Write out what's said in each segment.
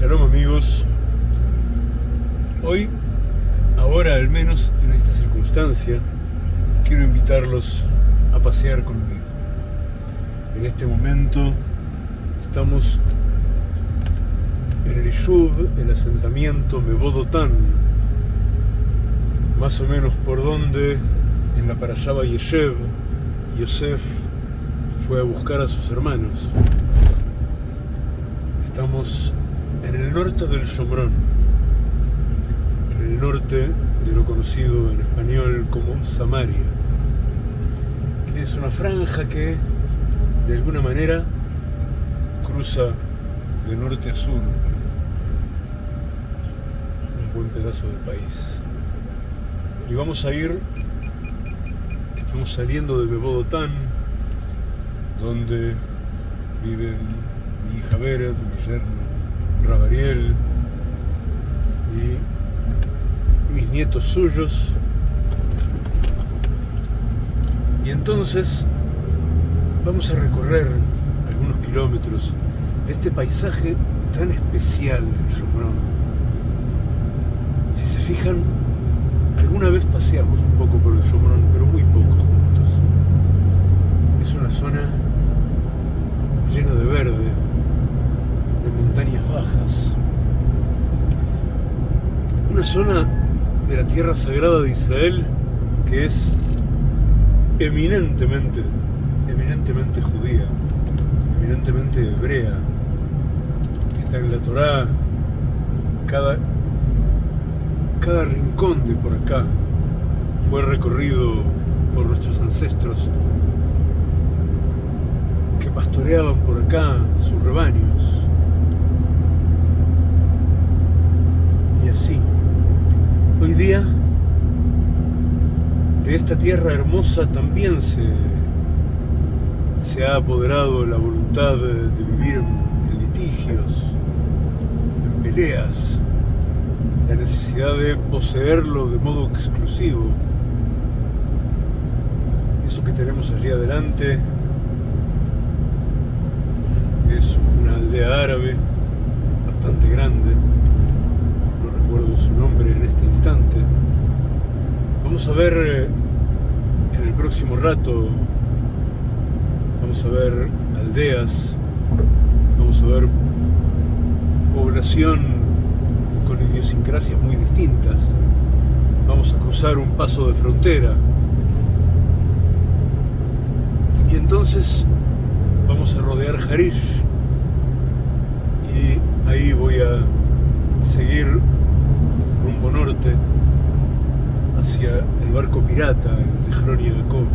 Shalom amigos. Hoy, ahora al menos en esta circunstancia, quiero invitarlos a pasear conmigo. En este momento estamos en el Ishuv, el asentamiento Mebodotán, más o menos por donde en la Parashaba Yeshev, Yosef fue a buscar a sus hermanos. Estamos en el norte del Shomrón, en el norte de lo conocido en español como Samaria, que es una franja que de alguna manera cruza de norte a sur un buen pedazo del país. Y vamos a ir, estamos saliendo de Bebodotán, donde viven mi hija Vered, mi yerno Rabariel y mis nietos suyos. Y entonces vamos a recorrer algunos kilómetros de este paisaje tan especial del Shomrón. Si se fijan, alguna vez paseamos un poco por el Shomrón, pero muy poco juntos. Es una zona llena de verde, de montañas bajas. Una zona de la tierra sagrada de Israel que es eminentemente, eminentemente judía, eminentemente hebrea. Está en la Torá, cada, cada rincón de por acá fue recorrido por nuestros ancestros que pastoreaban por acá sus rebaños. Hoy día, de esta tierra hermosa también se, se ha apoderado la voluntad de vivir en litigios, en peleas, la necesidad de poseerlo de modo exclusivo. Eso que tenemos allí adelante es una aldea árabe bastante grande, nombre en este instante. Vamos a ver eh, en el próximo rato, vamos a ver aldeas, vamos a ver población con idiosincrasias muy distintas, vamos a cruzar un paso de frontera. Y entonces vamos a rodear Harish y ahí voy a seguir rumbo norte hacia el barco pirata en Zehron Yaakov.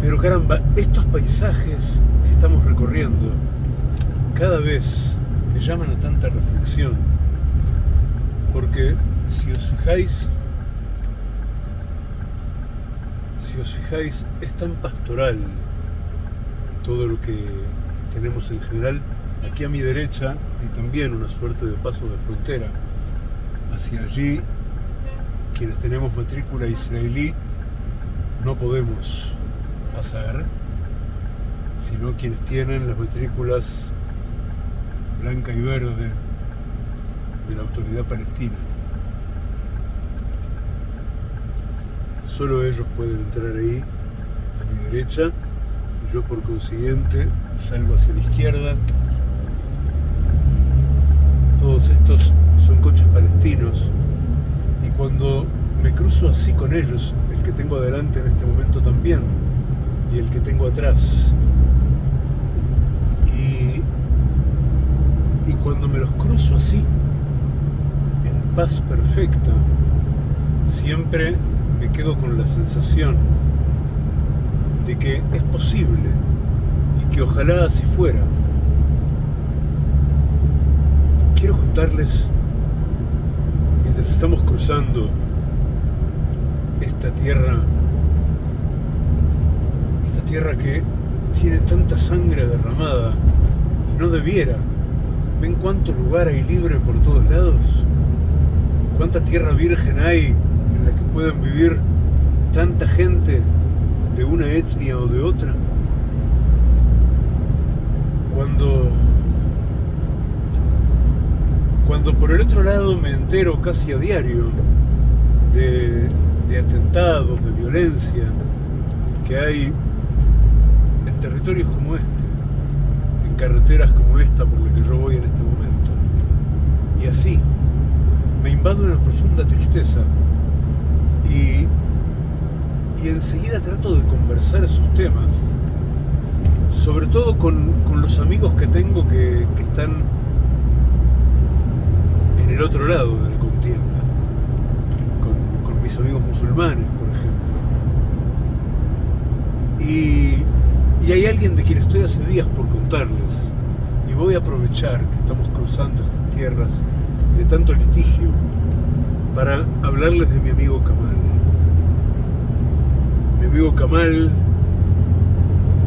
Pero caramba, estos paisajes que estamos recorriendo cada vez me llaman a tanta reflexión porque si os fijáis si os fijáis, es tan pastoral todo lo que tenemos en general. Aquí a mi derecha hay también una suerte de paso de frontera. Hacia allí, quienes tenemos matrícula israelí, no podemos pasar, sino quienes tienen las matrículas blanca y verde de la autoridad palestina. Solo ellos pueden entrar ahí, a mi derecha, yo por consiguiente salgo hacia la izquierda. Todos estos son coches palestinos y cuando me cruzo así con ellos, el que tengo adelante en este momento también, y el que tengo atrás, y, y cuando me los cruzo así, en paz perfecta, siempre me quedo con la sensación de que es posible y que ojalá así fuera. Quiero contarles, mientras estamos cruzando esta tierra, esta tierra que tiene tanta sangre derramada y no debiera. ¿Ven cuánto lugar hay libre por todos lados? ¿Cuánta tierra virgen hay que puedan vivir tanta gente de una etnia o de otra. Cuando por el otro lado me entero casi a diario de, atentados, de violencia que hay en territorios como este, en carreteras como esta por la que yo voy en este momento. Y así me invade una profunda tristeza y, y enseguida trato de conversar esos temas, sobre todo con, con los amigos que tengo que, que están el otro lado de la contienda, con, con mis amigos musulmanes, por ejemplo. Y, y hay alguien de quien estoy hace días por contarles, y voy a aprovechar que estamos cruzando estas tierras de tanto litigio para hablarles de mi amigo Kamal. Mi amigo Kamal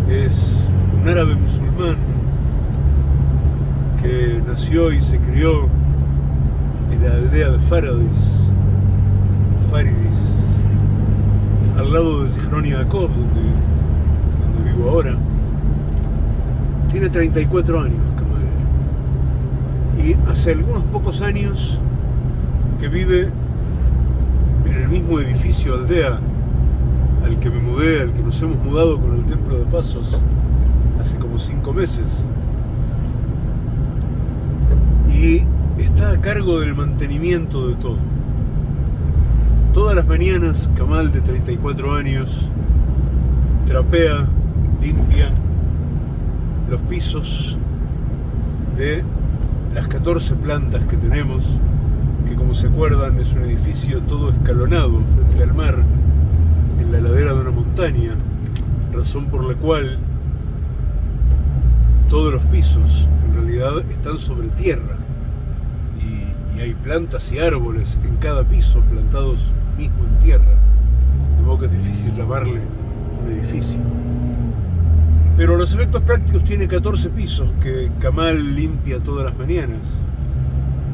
es un árabe musulmán que nació y se crió la aldea de Faradis, Faridis, al lado de Zichron Yaakov, donde, donde vivo ahora. Tiene 34 años Kamal. Y hace algunos pocos años que vive en el mismo edificio aldea al que me mudé, al que nos hemos mudado con el Templo de Pasos hace como cinco meses. Y está a cargo del mantenimiento de todo. Todas las mañanas, Kamal, de 34 años, trapea, limpia los pisos de las 14 plantas que tenemos, que como se acuerdan es un edificio todo escalonado frente al mar, en la ladera de una montaña, razón por la cual todos los pisos en realidad están sobre tierra y, hay plantas y árboles en cada piso plantados mismo en tierra, de modo que es difícil llamarle un edificio. Pero los efectos prácticos tiene 14 pisos que Kamal limpia todas las mañanas.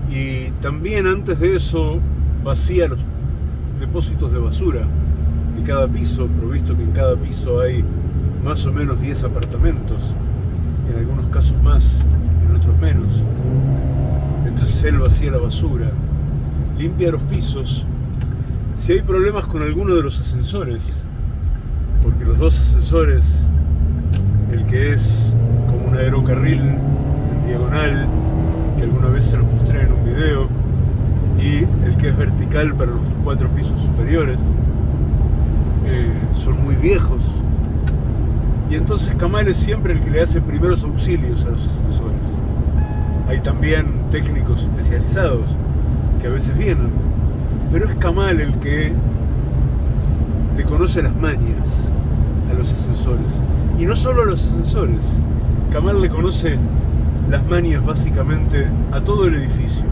Y también antes de eso vacía los depósitos de basura de cada piso, provisto que en cada piso hay más o menos 10 apartamentos, en algunos casos más, en otros menos. Entonces él vacía la basura, limpia los pisos. Si hay problemas con alguno de los ascensores, porque los dos ascensores, el que es como un aerocarril en diagonal, que alguna vez se los mostré en un video, y el que es vertical para los cuatro pisos superiores, eh, son muy viejos. Y entonces Kamal es siempre el que le hace primeros auxilios a los ascensores. Hay también técnicos especializados que a veces vienen, pero es Kamal el que le conoce las mañas a los ascensores. Y no solo a los ascensores, Kamal le conoce las mañas básicamente a todo el edificio.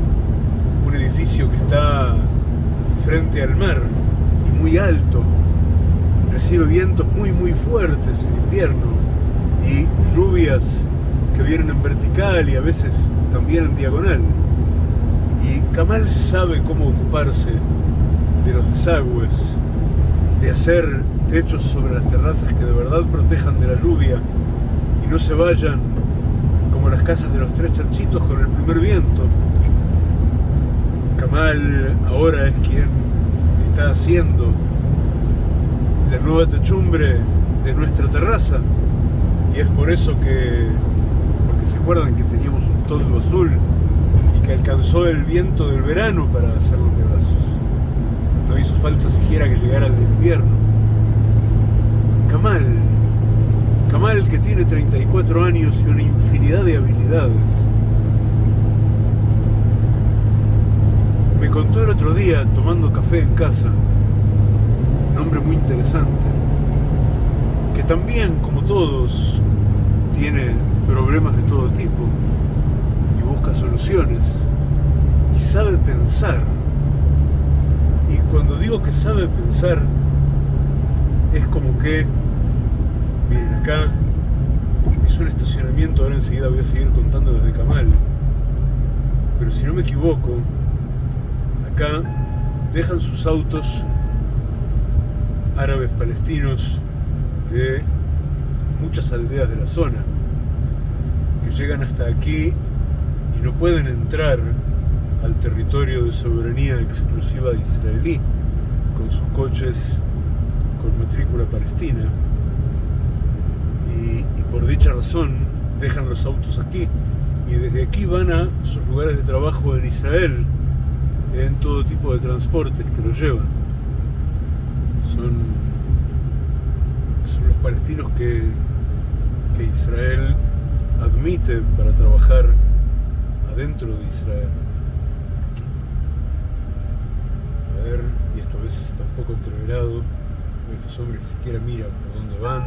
Un edificio que está frente al mar y muy alto, recibe vientos muy muy fuertes en invierno y lluvias que vienen en vertical y a veces también en diagonal. Y Kamal sabe cómo ocuparse de los desagües, de hacer techos sobre las terrazas que de verdad protejan de la lluvia y no se vayan como las casas de los tres chanchitos con el primer viento. Kamal ahora es quien está haciendo la nueva techumbre de nuestra terraza y es por eso que, acuerdan que teníamos un toldo azul y que alcanzó el viento del verano para hacer los pedazos. No hizo falta siquiera que llegara el invierno. Kamal, Kamal que tiene 34 años y una infinidad de habilidades. Me contó el otro día, tomando café en casa, un hombre muy interesante, que también, como todos, tiene problemas de todo tipo y busca soluciones y sabe pensar. Y cuando digo que sabe pensar, es como que, miren, acá es un estacionamiento, ahora enseguida voy a seguir contando desde Camal, pero si no me equivoco, acá dejan sus autos árabes palestinos de muchas aldeas de la zona, llegan hasta aquí y no pueden entrar al territorio de soberanía exclusiva israelí, con sus coches con matrícula palestina. Y, y por dicha razón dejan los autos aquí y desde aquí van a sus lugares de trabajo en Israel en todo tipo de transportes que los llevan. Son, son los palestinos que, que Israel admite para trabajar adentro de Israel. A ver, y esto a veces está un poco entreverado, los hombres ni siquiera miran por dónde van.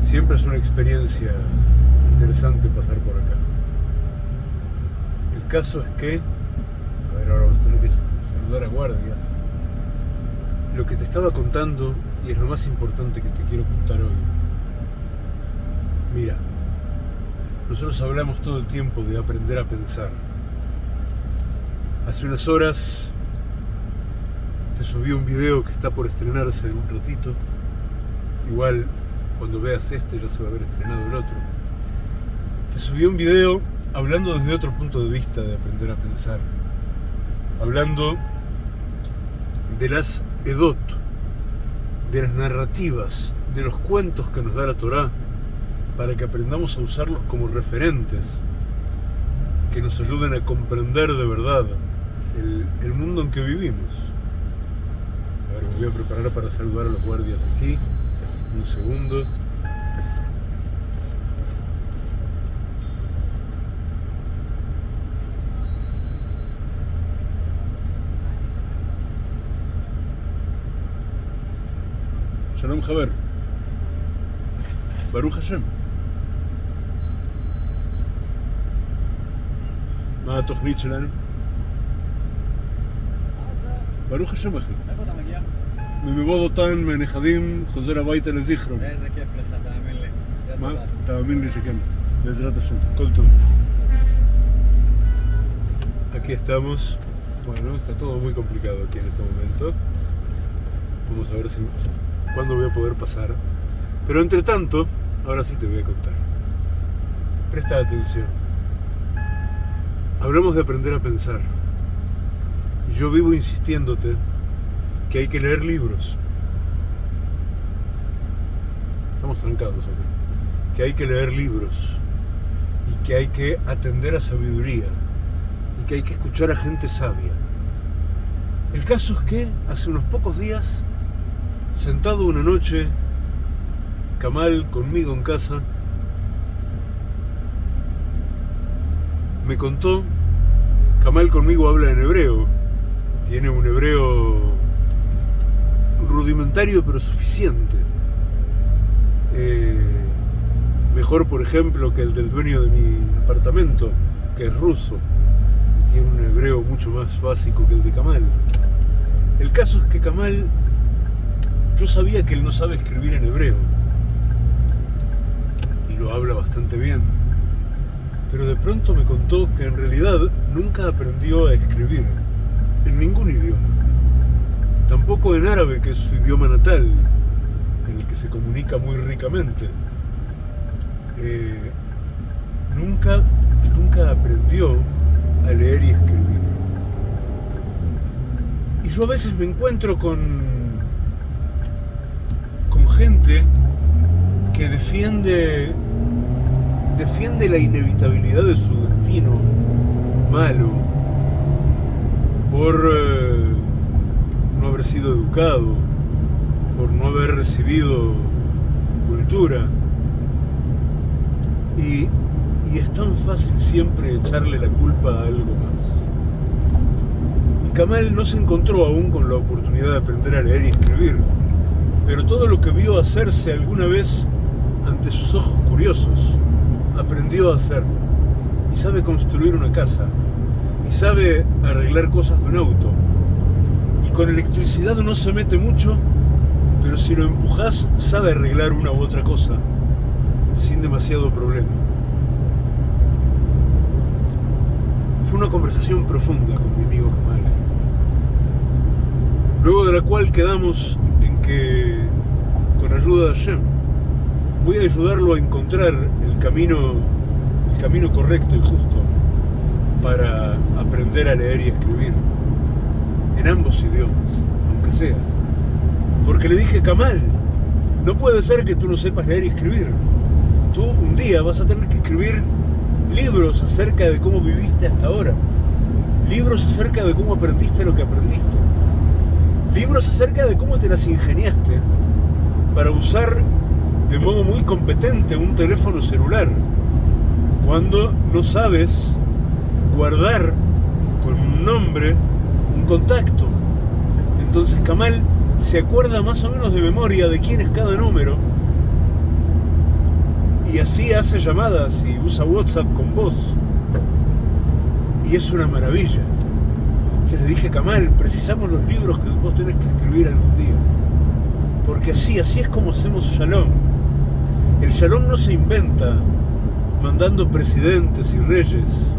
Siempre es una experiencia interesante pasar por acá. El caso es que, a ver, ahora vamos a tener que saludar a guardias. Lo que te estaba contando, y es lo más importante que te quiero contar hoy. Mira, nosotros hablamos todo el tiempo de aprender a pensar. Hace unas horas te subí un video que está por estrenarse en un ratito. Igual cuando veas este ya se va a haber estrenado el otro te subí un video hablando desde otro punto de vista de aprender a pensar. Hablando de las Edot, de las narrativas, de los cuentos que nos da la Torá, para que aprendamos a usarlos como referentes, que nos ayuden a comprender de verdad el, mundo en que vivimos. A ver, me voy a preparar para saludar a los guardias aquí. Un segundo. Shalom Javer. Baruch Hashem. מה התוכנית שלנו? ברוך השם אחי. איפה אתה מגיע? ממבוא דותן, מהנכדים, חוזר הביתה לזיכרון. איזה כיף לך, תאמין לי. זה מה? טובה. תאמין לי שכן. בעזרת השם. כל טוב. Aquí estamos. Bueno, está todo muy complicado aquí en este momento. Vamos a ver si cuándo voy a poder pasar. Pero entre tanto, ahora sí te voy a contar. Presta atención. Hablamos de aprender a pensar. Y yo vivo insistiéndote que hay que leer libros. Estamos trancados acá. Que hay que leer libros. Y que hay que atender a sabiduría. Y que hay que escuchar a gente sabia. El caso es que hace unos pocos días sentado una noche, Kamal conmigo en casa, me contó, Kamal conmigo habla en hebreo, tiene un hebreo rudimentario pero suficiente. Eh, mejor, por ejemplo, que el del dueño de mi apartamento, que es ruso, y tiene un hebreo mucho más básico que el de Kamal. El caso es que Kamal yo sabía que él no sabe escribir en hebreo. Y lo habla bastante bien. Pero de pronto me contó que en realidad nunca aprendió a escribir. En ningún idioma. Tampoco en árabe, que es su idioma natal, en el que se comunica muy ricamente. Eh, nunca, nunca aprendió a leer y escribir. Y yo a veces me encuentro con con gente que defiende defiende la inevitabilidad de su destino malo por eh, no haber sido educado, por no haber recibido cultura. Y, y es tan fácil siempre echarle la culpa a algo más. Y Kamal no se encontró aún con la oportunidad de aprender a leer y escribir pero todo lo que vio hacerse alguna vez ante sus ojos curiosos, aprendió a hacer. Y sabe construir una casa, y sabe arreglar cosas de un auto. Y con electricidad no se mete mucho, pero si lo empujas sabe arreglar una u otra cosa, sin demasiado problema. Fue una conversación profunda con mi amigo Kamal, luego de la cual quedamos que con ayuda de Hashem voy a ayudarlo a encontrar el camino, el camino correcto y justo. para aprender a leer y escribir, en ambos idiomas, aunque sea. Porque le dije, Kamal, no puede ser que tú no sepas leer y escribir. Tú un día vas a tener que escribir libros acerca de cómo viviste hasta ahora. Libros acerca de cómo aprendiste lo que aprendiste. Libros acerca de cómo te las ingeniaste para usar de modo muy competente un teléfono celular cuando no sabes guardar con un nombre un contacto. Entonces Kamal se acuerda más o menos de memoria de quién es cada número y así hace llamadas y usa WhatsApp con voz. Y es una maravilla. Se le dije, Kamal, precisamos los libros que vos tenés que escribir algún día. Porque así, así es como hacemos Shalom. El Shalom no se inventa mandando presidentes y reyes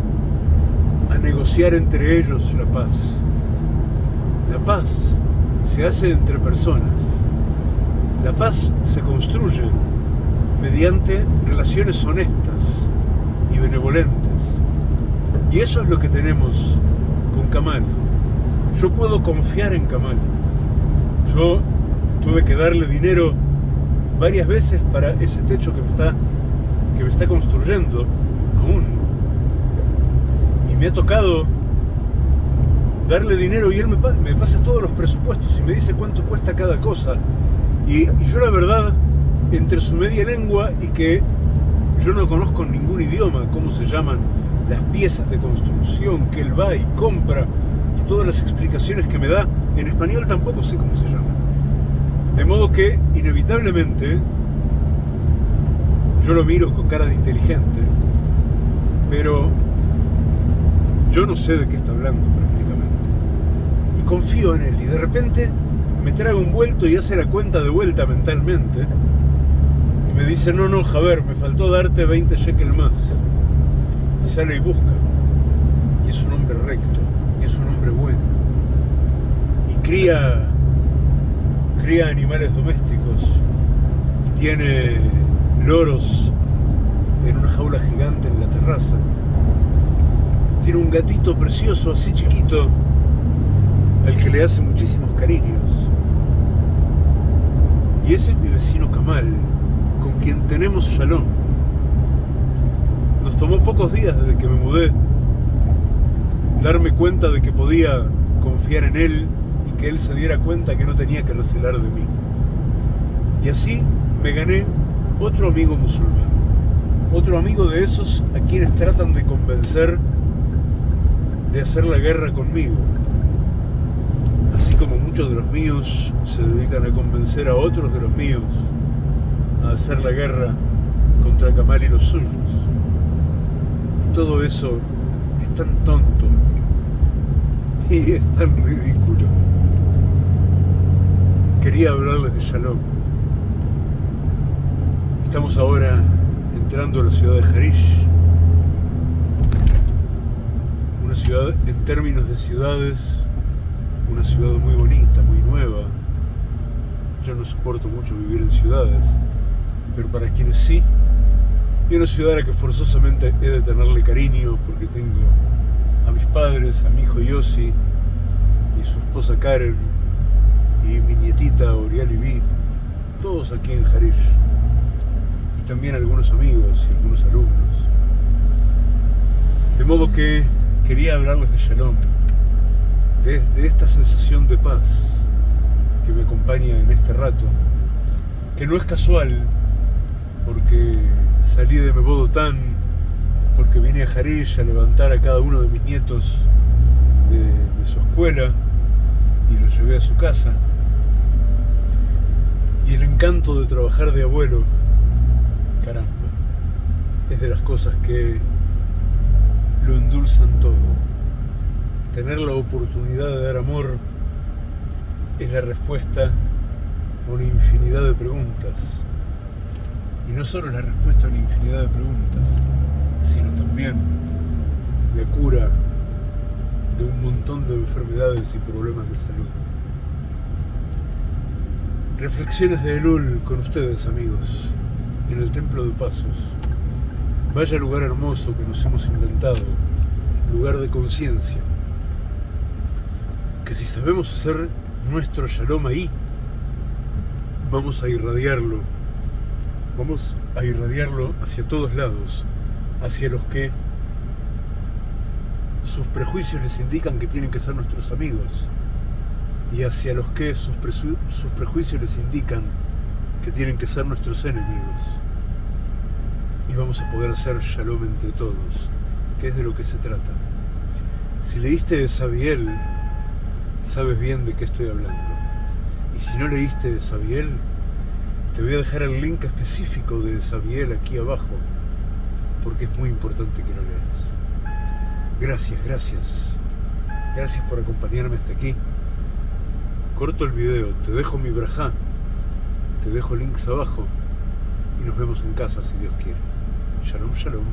a negociar entre ellos la paz. La paz se hace entre personas. La paz se construye mediante relaciones honestas y benevolentes. Y eso es lo que tenemos con Kamal. Yo puedo confiar en Kamal. Yo tuve que darle dinero varias veces para ese techo que me está, que me está construyendo aún. Y me ha tocado darle dinero y él me, pasa todos los presupuestos y me dice cuánto cuesta cada cosa. Y, y yo la verdad entre su media lengua y que yo no conozco ningún idioma, cómo se llaman las piezas de construcción que él va y compra y todas las explicaciones que me da, en español tampoco sé cómo se llama. De modo que, inevitablemente, yo lo miro con cara de inteligente, pero yo no sé de qué está hablando prácticamente. Y confío en él y de repente me trae un vuelto y hace la cuenta de vuelta mentalmente me dice, no, no, Javier, me faltó darte 20 shekel más. Y sale y busca. Y es un hombre recto, y es un hombre bueno. Y cría, cría animales domésticos. Y tiene loros en una jaula gigante en la terraza. Tiene un gatito precioso, así chiquito, al que le hace muchísimos cariños. Y ese es mi vecino Kamal con quien tenemos shalom. Nos tomó pocos días desde que me mudé darme cuenta de que podía confiar en él que él se diera cuenta que no tenía que recelar de mí. Y así me gané otro amigo musulmán, otro amigo de esos a quienes tratan de convencer de hacer la guerra conmigo. Así como muchos de los míos se dedican a convencer a otros de los míos a hacer la guerra contra Kamal y los suyos. Y todo eso es tan tonto y es tan ridículo. Quería hablarles de Shalom. Estamos ahora entrando a la ciudad de Harish, una ciudad en términos de ciudades, una ciudad muy bonita, muy nueva. Yo no soporto mucho vivir en ciudades, pero para quienes sí, y una ciudad a la que forzosamente he de tenerle cariño porque tengo a mis padres, a mi hijo Yossi y su esposa Karen y mi nietita Oriel Vi, todos aquí en Harish y también algunos amigos y algunos alumnos. De modo que quería hablarles de Shalom, de, de esta sensación de paz que me acompaña en este rato, que no es casual porque salí de Mebodotán, porque vine a Jarish a levantar a cada uno de mis nietos de, su escuela y los llevé a su casa. Y el encanto de trabajar de abuelo, caramba, es de las cosas que lo endulzan todo. Tener la oportunidad de dar amor es la respuesta a una infinidad de preguntas y no solo la respuesta a una infinidad de preguntas, sino también la cura de un montón de enfermedades y problemas de salud. Reflexiones de Elul con ustedes, amigos, en el Templo de Pasos. Vaya lugar hermoso que nos hemos inventado lugar de conciencia. Que si sabemos hacer nuestro shalom ahí, vamos a irradiarlo. Vamos a irradiarlo hacia todos lados, hacia los que sus prejuicios les indican que tienen que ser nuestros amigos y hacia los que sus, prejuicios les indican que tienen que ser nuestros enemigos. Y vamos a poder hacer shalom entre todos, que es de lo que se trata. Si leíste de Sabiel, sabes bien de qué estoy hablando. Y si no leíste de Sabiel, te voy a dejar el link específico de Sabiel aquí abajo, porque es muy importante que lo leas. Gracias, gracias. Gracias por acompañarme hasta aquí. Corto el video, te dejo mi braja, te dejo links abajo y nos vemos en casa si Dios quiere. Shalom, shalom.